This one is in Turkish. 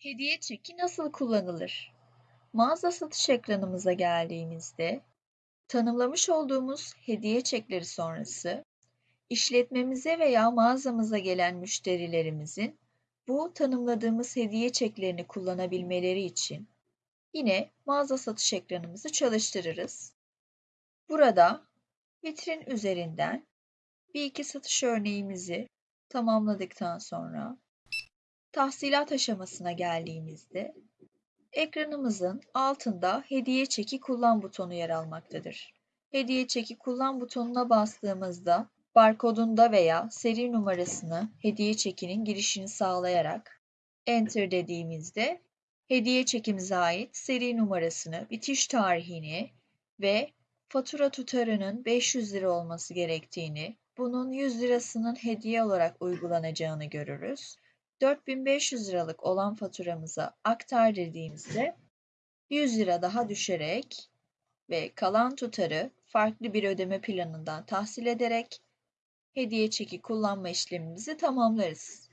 Hediye çeki nasıl kullanılır? Mağaza satış ekranımıza geldiğimizde tanımlamış olduğumuz hediye çekleri sonrası işletmemize veya mağazamıza gelen müşterilerimizin bu tanımladığımız hediye çeklerini kullanabilmeleri için yine mağaza satış ekranımızı çalıştırırız. Burada vitrin üzerinden bir iki satış örneğimizi tamamladıktan sonra tahsilat aşamasına geldiğimizde ekranımızın altında hediye çeki kullan butonu yer almaktadır. Hediye çeki kullan butonuna bastığımızda barkodunda veya seri numarasını hediye çekinin girişini sağlayarak enter dediğimizde hediye çekimize ait seri numarasını, bitiş tarihini ve fatura tutarının 500 lira olması gerektiğini, bunun 100 lirasının hediye olarak uygulanacağını görürüz. 4500 liralık olan faturamıza aktar dediğimizde 100 lira daha düşerek ve kalan tutarı farklı bir ödeme planından tahsil ederek hediye çeki kullanma işlemimizi tamamlarız.